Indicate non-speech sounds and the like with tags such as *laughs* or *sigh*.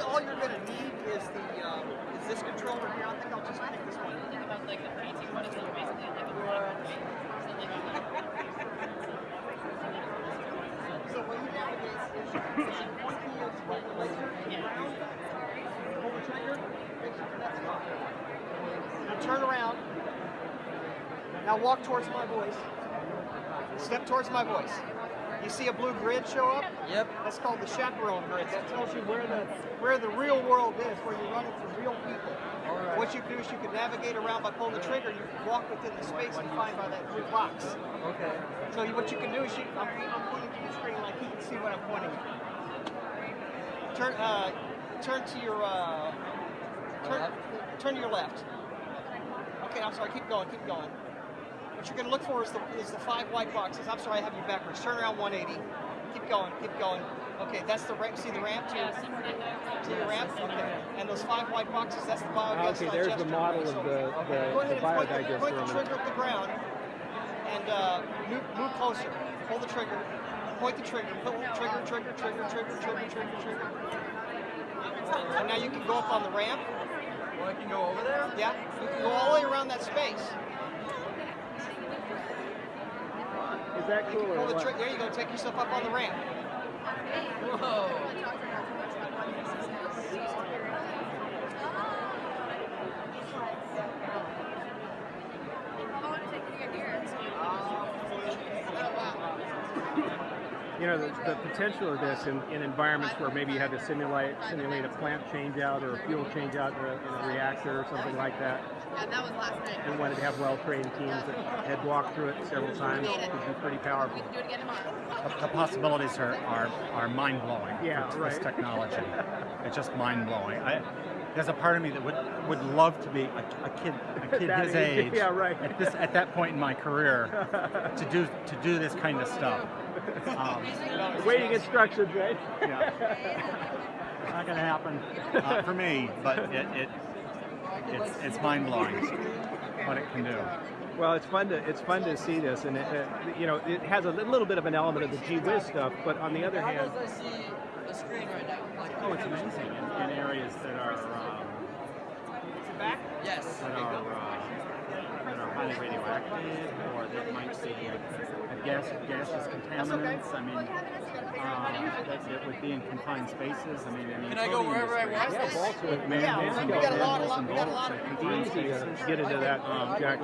all you're going to need is the um, is this controller here. I think I'll just pick this one. About like the fancy one, like basically like a *laughs* block, right? Something like that. So when you navigate, is one key is right the laser, pull the trigger, make sure that's locked. Now turn around. Now walk towards my voice. Step towards my voice. You see a blue grid show up? Yep. That's called the chaperone grid. That tells you where the where the real world is, where you're running from real people. What you do is you can navigate around by pulling the trigger. You can walk within the space find by that blue box. Okay. So you, what you can do is you, I'm, I'm pointing to the screen like you can see what I'm pointing at. Turn, uh, turn to your, uh, turn, turn to your left. Okay, I'm sorry. Keep going. Keep going. What you're going to look for is the is the five white boxes. I'm sorry, I have you backwards. Turn around 180. Keep going. Keep going. Okay, that's the ramp. See the ramp to your, Yeah, something like to your ramp. Okay, and those five white boxes. That's the Ah, biogas okay, there's the digester. model of So the, the, Go the ahead and point the, biodigester point the trigger at the ground and uh, move, move closer. Pull the trigger. Point the trigger. Pull trigger, trigger, trigger, trigger, trigger, trigger, trigger. And now you can go up on the ramp. Well, I can go over there? Yeah, you can go all the way around that space. Is that cool can or pull the what? There you go. Take yourself up on the ramp. Whoa. Oh, You know, the, the potential of this in, in environments where maybe you had to simulate simulate a plant change out or a fuel change out in a, in a reactor or something like that, Yeah, that was last night. and wanted to have well-trained teams that had walked through it several times, would be pretty powerful. We can do it again tomorrow. The possibilities are, are, are mind blowing Yeah, for right. this technology. *laughs* it's just mind blowing. I, there's a part of me that would, would love to be a, a kid, a kid his age, *laughs* age, yeah, right. at this at that point in my career *laughs* to do to do this kind of stuff. Um, Waiting instructions, right? yeah. Not going to happen uh, for me, but it, it it's it's mind blowing what it can do. Well, it's fun to it's fun to see this, and it, uh, you know it has a little bit of an element of the G Whiz stuff, but on the other How hand, does I see the screen right now? Oh, it's amazing in, in areas that are um, Back. yes. that are uh, that are highly radioactive, or that might see a, a gas gaseous contaminants. I mean, uh, that, that would be in confined spaces. I mean, I mean Can I go wherever I want? very- yeah, Baltimore, Man, Yeah, we got a lot- man, lot- we got a lot of- confined spaces. get into that, um, Jack.